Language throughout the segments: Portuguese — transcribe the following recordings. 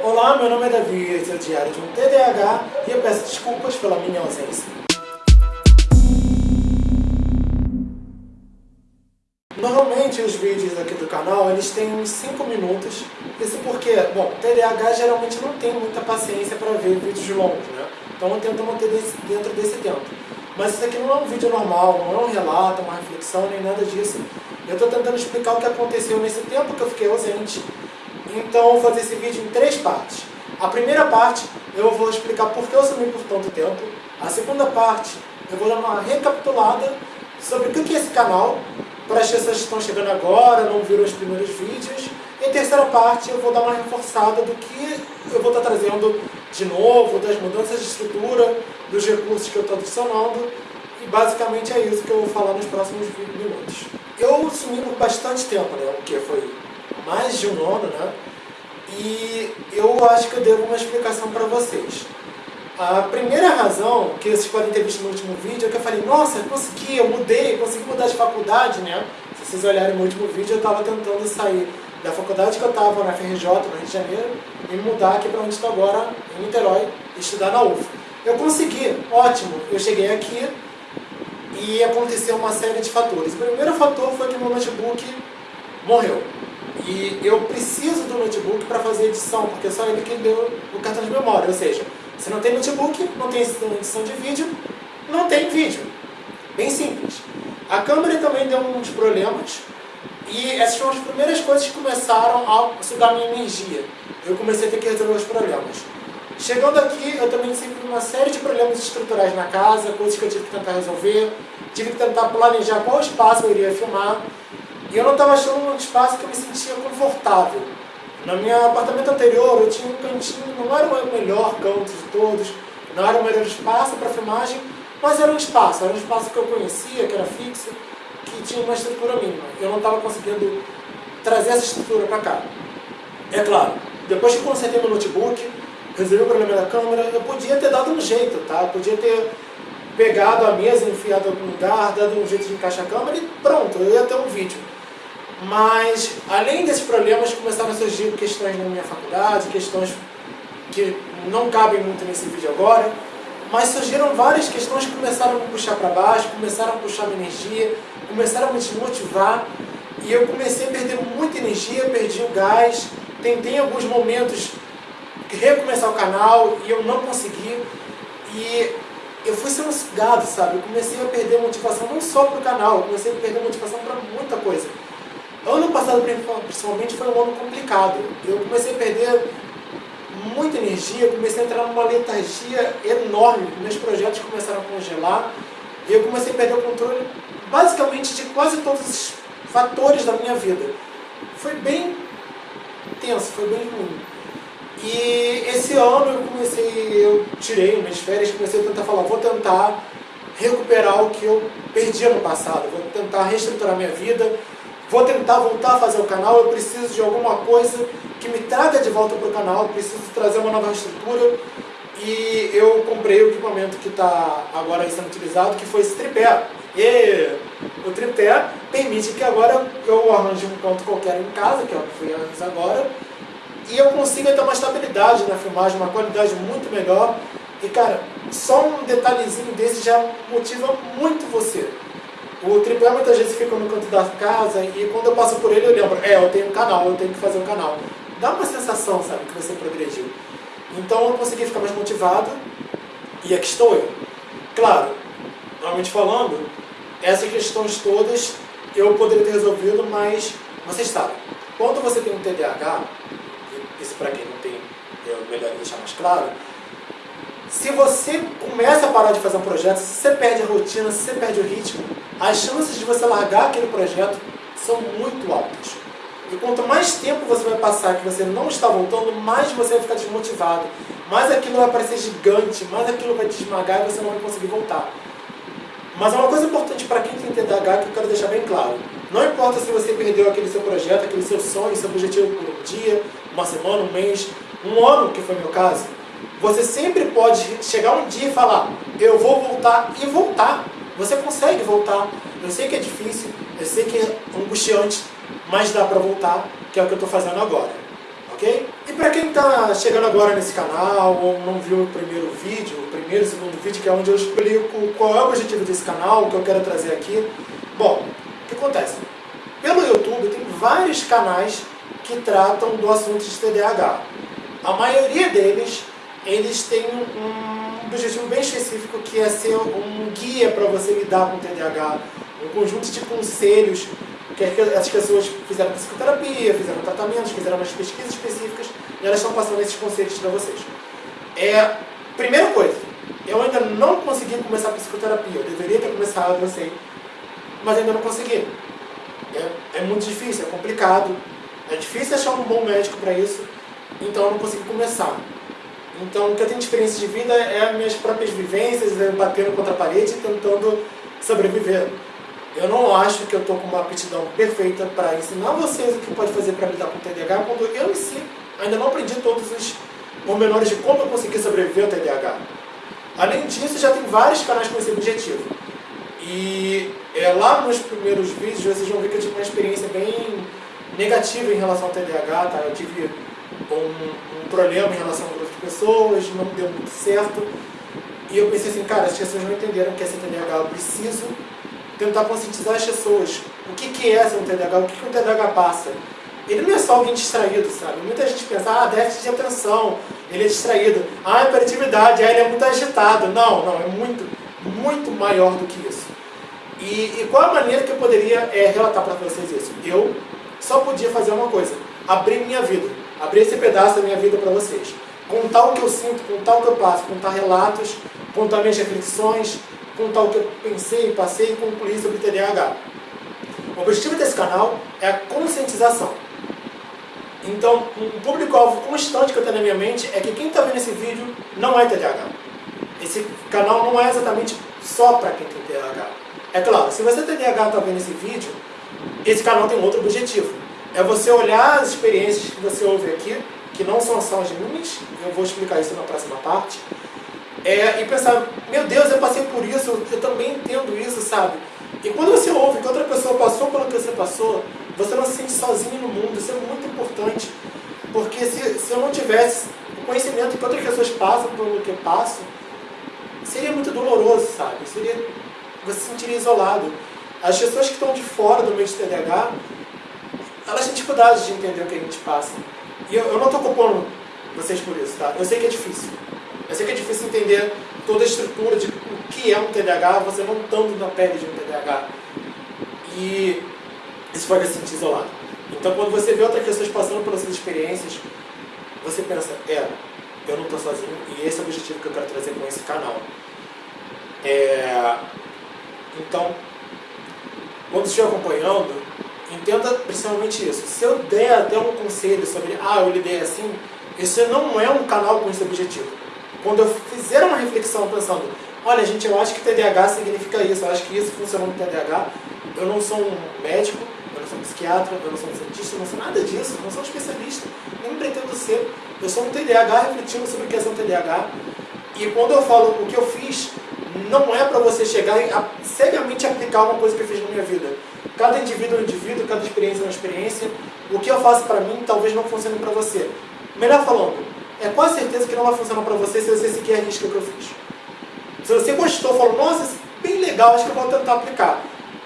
Olá, meu nome é Davi, esse é o Diário de um TDAH e eu peço desculpas pela minha ausência. Normalmente os vídeos aqui do canal eles têm uns 5 minutos, isso porque, bom, TDAH geralmente não tem muita paciência para ver vídeos longos, né? Então eu tento manter dentro desse tempo. Mas isso aqui não é um vídeo normal, não é um relato, uma reflexão, nem nada disso. Eu estou tentando explicar o que aconteceu nesse tempo que eu fiquei ausente. Então vou fazer esse vídeo em três partes. A primeira parte eu vou explicar por que eu sumi por tanto tempo. A segunda parte eu vou dar uma recapitulada sobre o que é esse canal, para as pessoas que estão chegando agora, não viram os primeiros vídeos. E a terceira parte eu vou dar uma reforçada do que eu vou estar trazendo de novo, das mudanças de estrutura, dos recursos que eu estou adicionando. E basicamente é isso que eu vou falar nos próximos 20 minutos. Eu sumi por bastante tempo, né? O que foi mais de um ano, né? E eu acho que eu devo uma explicação para vocês. A primeira razão que vocês podem ter visto no último vídeo é que eu falei, nossa, eu consegui, eu mudei, consegui mudar de faculdade, né? Se vocês olharem no último vídeo, eu estava tentando sair da faculdade que eu estava na FRJ, no Rio de Janeiro, e mudar aqui para onde estou agora, em Niterói, estudar na UF. Eu consegui, ótimo, eu cheguei aqui e aconteceu uma série de fatores. O primeiro fator foi que meu notebook morreu. E eu preciso do notebook para fazer edição, porque só ele que deu o cartão de memória, ou seja, se não tem notebook, não tem edição de vídeo, não tem vídeo. Bem simples. A câmera também deu uns problemas e essas foram as primeiras coisas que começaram a sugar minha energia. Eu comecei a ter que resolver os problemas. Chegando aqui, eu também tive uma série de problemas estruturais na casa, coisas que eu tive que tentar resolver. Tive que tentar planejar qual espaço eu iria filmar. E eu não estava achando um espaço que eu me sentia confortável. No meu apartamento anterior eu tinha um cantinho, não era o melhor canto de todos, não era o melhor espaço para filmagem, mas era um espaço, era um espaço que eu conhecia, que era fixo, que tinha uma estrutura mínima. Eu não estava conseguindo trazer essa estrutura para cá. É claro, depois que consertei meu notebook, resolvi o problema da câmera, eu podia ter dado um jeito, tá? Eu podia ter pegado a mesa, enfiado em algum lugar, dado um jeito de encaixar a câmera e pronto, eu ia ter um vídeo. Mas, além desses problemas, começaram a surgir questões na minha faculdade, questões que não cabem muito nesse vídeo agora, mas surgiram várias questões que começaram a me puxar para baixo, começaram a puxar minha energia, começaram a me desmotivar, e eu comecei a perder muita energia, perdi o gás, tentei em alguns momentos recomeçar o canal e eu não consegui, e eu fui sendo sugado, sabe? Eu comecei a perder motivação não só para o canal, eu comecei a perder motivação para muita coisa. Passado, principalmente, foi um ano complicado. Eu comecei a perder muita energia, comecei a entrar numa letargia enorme. Meus projetos começaram a congelar e eu comecei a perder o controle basicamente de quase todos os fatores da minha vida. Foi bem tenso, foi bem ruim. E esse ano eu comecei, eu tirei umas férias, comecei a tentar falar, vou tentar recuperar o que eu perdi ano passado, vou tentar reestruturar minha vida, vou tentar voltar a fazer o canal, eu preciso de alguma coisa que me traga de volta para o canal, preciso trazer uma nova estrutura e eu comprei o equipamento que está agora sendo utilizado, que foi esse tripé. E o tripé permite que agora eu arranje um ponto qualquer em casa, que é o que fui antes agora, e eu consiga ter uma estabilidade na filmagem, uma qualidade muito melhor. E cara, só um detalhezinho desse já motiva muito você. O tripé muitas vezes fica no canto da casa e quando eu passo por ele eu lembro, é, eu tenho um canal, eu tenho que fazer um canal. Dá uma sensação, sabe, que você progrediu. Então eu consegui ficar mais motivado e aqui estou eu. Claro, normalmente falando, essas questões todas eu poderia ter resolvido, mas vocês sabem, quando você tem um TDAH, isso para quem não tem, é melhor deixar mais claro, se você começa a parar de fazer um projeto, se você perde a rotina, se você perde o ritmo, as chances de você largar aquele projeto são muito altas. E quanto mais tempo você vai passar que você não está voltando, mais você vai ficar desmotivado, mais aquilo vai parecer gigante, mais aquilo vai te esmagar e você não vai conseguir voltar. Mas é uma coisa importante para quem tem TDAH que eu quero deixar bem claro. Não importa se você perdeu aquele seu projeto, aquele seu sonho, seu objetivo por um dia, uma semana, um mês, um ano, que foi meu caso, você sempre pode chegar um dia e falar, eu vou voltar e voltar. Você consegue voltar. Eu sei que é difícil, eu sei que é angustiante, mas dá para voltar, que é o que eu estou fazendo agora. Ok? E para quem está chegando agora nesse canal ou não viu o primeiro vídeo, o primeiro e segundo vídeo, que é onde eu explico qual é o objetivo desse canal, o que eu quero trazer aqui. Bom, o que acontece? Pelo YouTube tem vários canais que tratam do assunto de TDAH. A maioria deles, eles têm um objetivo bem específico que é ser um guia para você lidar com o TDAH, um conjunto de conselhos que as pessoas fizeram psicoterapia, fizeram tratamentos, fizeram umas pesquisas específicas e elas estão passando esses conselhos para vocês. É, primeira coisa, eu ainda não consegui começar a psicoterapia, eu deveria ter começado, eu sei, mas ainda não consegui. É, é muito difícil, é complicado, é difícil achar um bom médico para isso, então eu não consegui começar. Então, o que eu tenho de experiência de vida é as minhas próprias vivências, batendo contra a parede e tentando sobreviver. Eu não acho que eu estou com uma aptidão perfeita para ensinar vocês o que pode fazer para lidar com o TDAH, quando eu em si ainda não aprendi todos os pormenores de como eu consegui sobreviver ao TDAH. Além disso, já tem vários canais com esse objetivo. E é, lá nos primeiros vídeos vocês vão ver que eu tive uma experiência bem negativa em relação ao TDAH, tá? Eu tive um, um problema em relação a um grupo de pessoas, não deu muito certo. E eu pensei assim, cara, as pessoas não entenderam que é TDAH, eu preciso tentar conscientizar as pessoas. O que, que é ser um TDAH? O que, que um TDAH passa? Ele não é só alguém distraído, sabe? Muita gente pensa, ah, déficit de atenção, ele é distraído. Ah, hiperatividade, ah, ele é muito agitado. Não, não, é muito, muito maior do que isso. E, e qual a maneira que eu poderia é, relatar para vocês isso? Eu só podia fazer uma coisa, abrir minha vida, abrir esse pedaço da minha vida para vocês. Contar o que eu sinto, contar o que eu passo, contar relatos, contar minhas reflexões, contar o que eu pensei, passei e concluí sobre TDAH. O objetivo desse canal é a conscientização. Então, um público-alvo constante que eu tenho na minha mente é que quem está vendo esse vídeo não é TDAH. Esse canal não é exatamente só para quem tem TDAH. É claro, se você tem TDAH e está vendo esse vídeo, esse canal tem outro objetivo. É você olhar as experiências que você ouve aqui, que não são as minhas, eu vou explicar isso na próxima parte, é, e pensar, meu Deus, eu passei por isso, eu também entendo isso, sabe? E quando você ouve que outra pessoa passou pelo que você passou, você não se sente sozinho no mundo, isso é muito importante. Porque se, se eu não tivesse o conhecimento que outras pessoas passam pelo que eu passo, seria muito doloroso, sabe? Seria, você se sentiria isolado. As pessoas que estão de fora do meio de TDAH, elas têm dificuldade de entender o que a gente passa. E eu, eu não estou culpando vocês por isso, tá? Eu sei que é difícil. Eu sei que é difícil entender toda a estrutura de o que é um TDAH, você não estando na pele de um TDAH. E isso pode se sentir isolado. Então, quando você vê outras pessoas passando pelas suas experiências, você pensa, é, eu não estou sozinho, e esse é o objetivo que eu quero trazer com esse canal. É... Então, quando estiver acompanhando, entenda principalmente isso. Se eu der até um conselho sobre, ah, eu lidei assim, isso não é um canal com esse objetivo. Quando eu fizer uma reflexão pensando, olha gente, eu acho que TDAH significa isso, eu acho que isso funciona no TDAH, eu não sou um médico, eu não sou um psiquiatra, eu não sou um cientista, eu não sou nada disso, eu não sou um especialista, nem pretendo ser. Eu sou um TDAH refletindo sobre o que é um TDAH. E quando eu falo o que eu fiz, não é para você chegar e seriamente aplicar uma coisa que eu fiz na minha vida. Cada indivíduo é um indivíduo, cada experiência é uma experiência. O que eu faço para mim talvez não funcione para você. Melhor falando, é quase certeza que não vai funcionar para você se você sequer arrisca o que eu fiz. Se você gostou, falou, nossa, isso é bem legal, acho que eu vou tentar aplicar.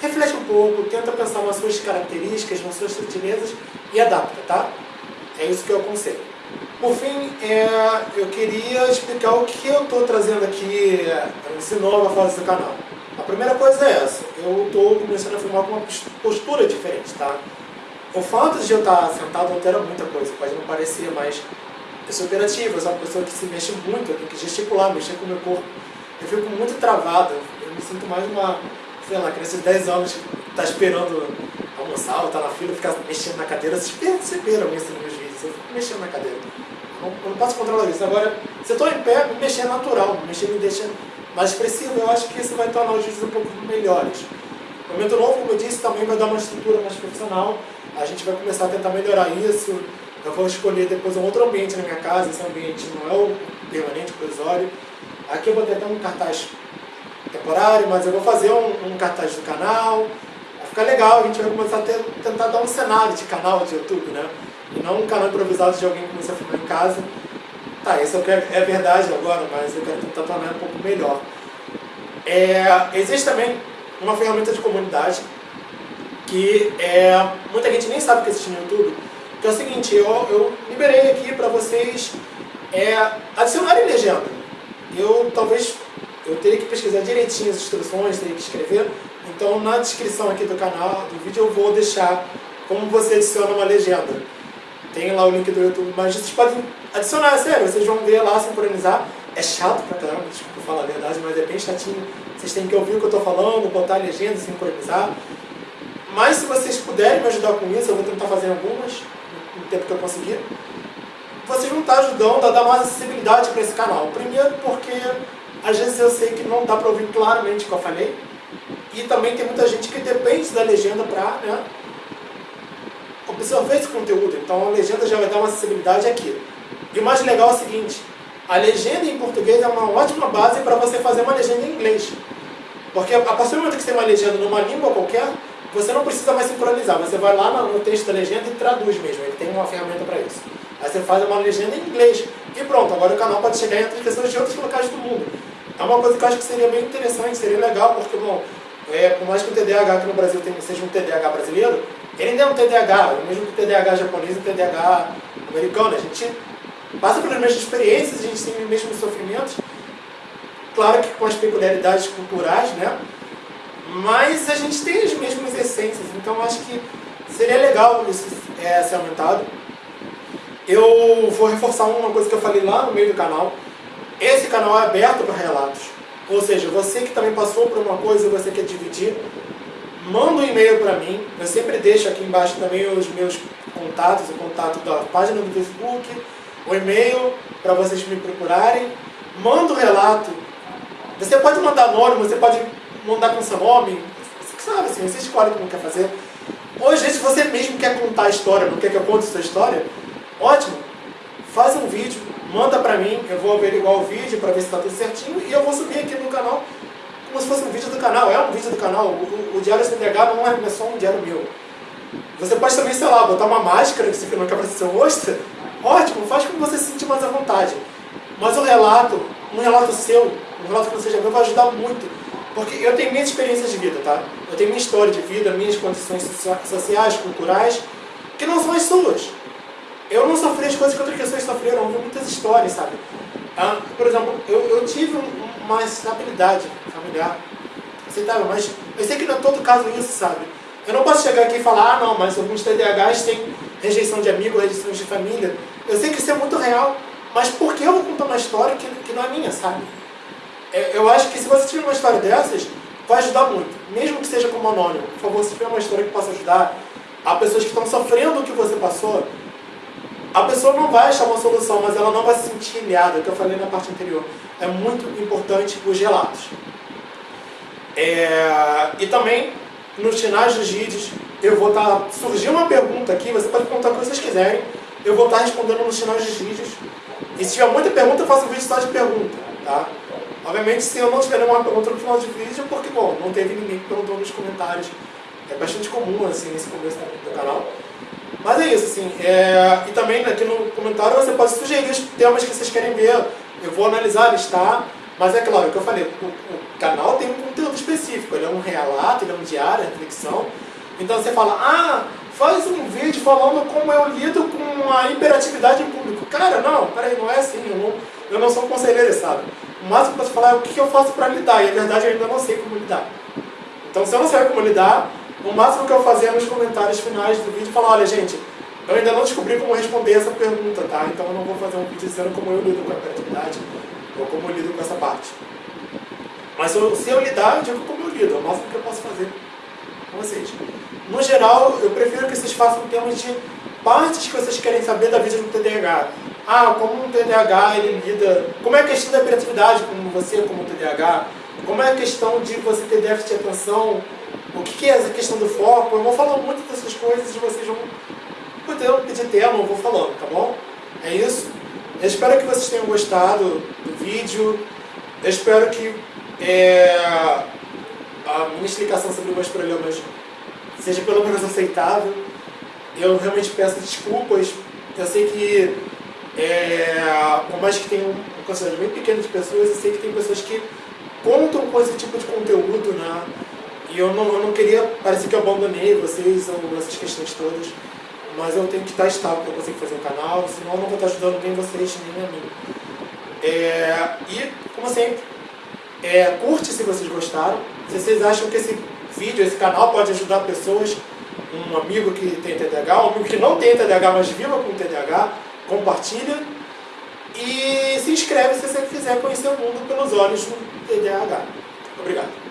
Reflete um pouco, tenta pensar nas suas características, nas suas sutilezas e adapta, tá? É isso que eu aconselho. Por fim, é, eu queria explicar o que eu estou trazendo aqui nessa nova fase do canal. A primeira coisa é essa, eu estou começando a filmar com uma postura diferente, tá? O fato de eu estar sentado altera muita coisa, pode não parecer, mas eu sou operativo, eu sou uma pessoa que se mexe muito, eu tenho que gesticular, mexer com o meu corpo. Eu fico muito travado, eu me sinto mais uma, sei lá, criança de 10 anos que está esperando almoçar ou está na fila, ficar mexendo na cadeira. Vocês perceberam isso nos meus vídeos, eu fico mexendo na cadeira. Eu não, posso controlar isso. Agora, se eu estou em pé, me mexer é natural, me mexer me deixa mais expressivo. Eu acho que isso vai tornar os vídeos um pouco melhores. O momento novo, como eu disse, também vai dar uma estrutura mais profissional. A gente vai começar a tentar melhorar isso. Eu vou escolher depois um outro ambiente na minha casa, esse ambiente não é o permanente, provisório. Aqui eu vou até um cartaz temporário, mas eu vou fazer um, um cartaz do canal, ficar legal, a gente vai começar a ter, tentar dar um cenário de canal de YouTube, né? E não um canal improvisado de alguém que começou a filmar em casa. Tá, isso é verdade agora, mas eu quero tentar tornar um pouco melhor. É, existe também uma ferramenta de comunidade que é, muita gente nem sabe que existe no YouTube, que é o seguinte, eu, eu liberei aqui para vocês é, adicionarem legenda. Eu talvez eu teria que pesquisar direitinho as instruções, teria que escrever. Então na descrição aqui do canal, do vídeo, eu vou deixar como você adiciona uma legenda. Tem lá o link do YouTube, mas vocês podem adicionar, é sério, vocês vão ver lá, sincronizar. É chato pra caramba, desculpa falar a verdade, mas é bem chatinho. Vocês têm que ouvir o que eu estou falando, botar a legenda, sincronizar. Mas se vocês puderem me ajudar com isso, eu vou tentar fazer algumas, no tempo que eu conseguir. Vocês vão estar ajudando a dar mais acessibilidade para esse canal. Primeiro porque às vezes eu sei que não dá para ouvir claramente o que eu falei. E também tem muita gente que depende da legenda para né, absorver esse conteúdo. Então a legenda já vai dar uma acessibilidade aqui. E o mais legal é o seguinte, a legenda em português é uma ótima base para você fazer uma legenda em inglês. Porque a partir do momento que você tem uma legenda numa língua qualquer, você não precisa mais sincronizar. Você vai lá no texto da legenda e traduz mesmo. Ele tem uma ferramenta para isso. Aí você faz uma legenda em inglês. E pronto, agora o canal pode chegar entre pessoas de outros locais do mundo. É uma coisa que eu acho que seria bem interessante, seria legal, porque, bom, é, por mais que o TDAH aqui no Brasil seja um TDAH brasileiro, ele ainda é um TDAH, mesmo que o TDAH japonês e o TDAH americano. A gente passa pelas mesmas experiências, a gente tem os mesmos sofrimentos, claro que com as peculiaridades culturais, né? Mas a gente tem as mesmas essências, então acho que seria legal isso é, ser aumentado. Eu vou reforçar uma coisa que eu falei lá no meio do canal. Esse canal é aberto para relatos. Ou seja, você que também passou por uma coisa e você quer dividir, manda um e-mail para mim. Eu sempre deixo aqui embaixo também os meus contatos, o contato da página do Facebook, o e-mail para vocês me procurarem. Manda o um relato. Você pode mandar anônimo, você pode mandar com seu nome. Sabe assim, você escolhe como quer fazer. Ou às vezes você mesmo quer contar a história, não quer que eu conte a sua história, ótimo. Faz um vídeo, manda pra mim, eu vou averiguar o vídeo para ver se está tudo certinho e eu vou subir aqui no canal como se fosse um vídeo do canal. É um vídeo do canal. O, o, Diário CDH não é, não é só um diário meu. Você pode também, sei lá, botar uma máscara que você não quer aparecer seu rosto. Ótimo, faz como você se sentir mais à vontade. Mas o relato, um relato seu, um relato que você já viu, vai ajudar muito. Porque eu tenho minhas experiências de vida, tá? Eu tenho minha história de vida, minhas condições sociais, culturais, que não são as suas. Eu não sofri as coisas que outras pessoas sofreram, eu ouvi muitas histórias, sabe? Ah, por exemplo, eu, eu tive uma estabilidade familiar aceitável, mas eu sei que não é todo caso isso, sabe? Eu não posso chegar aqui e falar, ah não, mas alguns TDAHs têm rejeição de amigo, rejeição de família. Eu sei que isso é muito real, mas por que eu vou contar uma história que, que não é minha, sabe? É, eu acho que se você tiver uma história dessas, vai ajudar muito. Mesmo que seja como anônimo. Por favor, se tiver uma história que possa ajudar a pessoas que estão sofrendo o que você passou, a pessoa não vai achar uma solução, mas ela não vai se sentir ilhada, que eu falei na parte anterior. É muito importante os relatos. É, e também, nos finais dos vídeos, eu vou estar... Tá, surgiu uma pergunta aqui, você pode perguntar o que vocês quiserem, eu vou estar tá respondendo nos finais dos vídeos. E se tiver muita pergunta, eu faço um vídeo só de pergunta, tá? Obviamente, se eu não tiver nenhuma pergunta no final do vídeo, porque, bom, não teve ninguém que perguntou nos comentários. É bastante comum, assim, nesse começo do canal. Mas é isso, assim. É... E também aqui no comentário você pode sugerir os temas que vocês querem ver. Eu vou analisar, listar. Mas é claro, o que eu falei, o, o canal tem um conteúdo específico. Ele é um relato, ele é um diário, reflexão. Então você fala, ah, faz um vídeo falando como eu lido com a hiperatividade em público. Cara, não, peraí, não é assim. Eu não, eu não sou um conselheiro, sabe? O máximo que eu posso falar é o que eu faço para lidar, e a verdade eu ainda não sei como lidar. Então, se eu não sei como lidar, o máximo que eu fazia nos comentários finais do vídeo, falar, olha gente, eu ainda não descobri como responder essa pergunta, tá? Então eu não vou fazer um vídeo dizendo como eu lido com a criatividade, ou como eu lido com essa parte. Mas eu, se eu lidar, eu digo como eu lido, é o máximo que eu posso fazer com vocês. No geral, eu prefiro que vocês façam temas de partes que vocês querem saber da vida do TDAH. Ah, como um TDAH ele lida... Como é a questão da hiperatividade, como você, como TDAH? Como é a questão de você ter déficit de atenção? O que é essa questão do foco? Eu vou falar muito dessas coisas e vocês vão poder pedir tema, eu vou falando, tá bom? É isso. Eu espero que vocês tenham gostado do vídeo. Eu espero que é, a minha explicação sobre os problemas seja pelo menos aceitável. Eu realmente peço desculpas. Eu sei que, é, por mais que tenha um quantidade bem pequena de pessoas, eu sei que tem pessoas que contam com esse tipo de conteúdo, né? E eu não, eu não queria parecer que eu abandonei vocês ou essas questões todas, mas eu tenho que estar estável para conseguir fazer um canal, senão eu não vou estar ajudando nem vocês, nem a mim. É, e, como sempre, é, curte se vocês gostaram. Se vocês acham que esse vídeo, esse canal pode ajudar pessoas, um amigo que tem TDAH, um amigo que não tem TDAH, mas viva com TDAH, compartilha. E se inscreve se você quiser conhecer o mundo pelos olhos do TDAH. Obrigado.